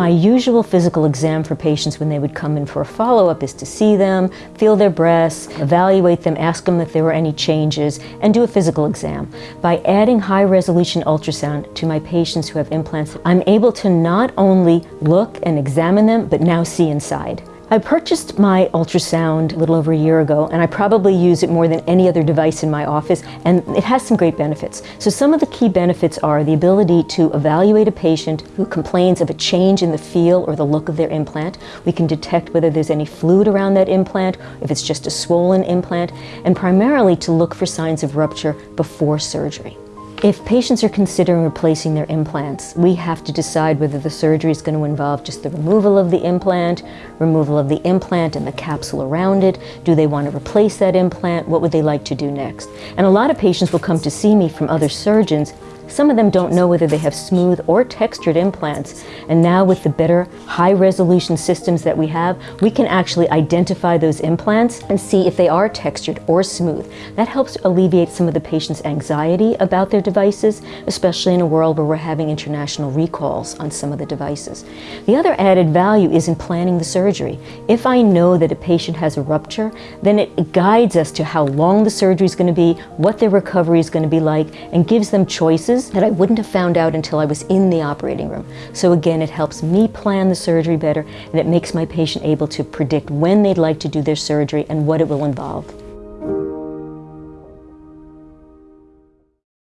My usual physical exam for patients when they would come in for a follow-up is to see them, feel their breasts, evaluate them, ask them if there were any changes, and do a physical exam. By adding high-resolution ultrasound to my patients who have implants, I'm able to not only look and examine them, but now see inside. I purchased my ultrasound a little over a year ago and I probably use it more than any other device in my office and it has some great benefits. So some of the key benefits are the ability to evaluate a patient who complains of a change in the feel or the look of their implant. We can detect whether there's any fluid around that implant, if it's just a swollen implant, and primarily to look for signs of rupture before surgery. If patients are considering replacing their implants, we have to decide whether the surgery is going to involve just the removal of the implant, removal of the implant and the capsule around it. Do they want to replace that implant? What would they like to do next? And a lot of patients will come to see me from other surgeons some of them don't know whether they have smooth or textured implants. And now with the better high resolution systems that we have, we can actually identify those implants and see if they are textured or smooth. That helps alleviate some of the patient's anxiety about their devices, especially in a world where we're having international recalls on some of the devices. The other added value is in planning the surgery. If I know that a patient has a rupture, then it guides us to how long the surgery is going to be, what their recovery is going to be like, and gives them choices that I wouldn't have found out until I was in the operating room. So again, it helps me plan the surgery better and it makes my patient able to predict when they'd like to do their surgery and what it will involve.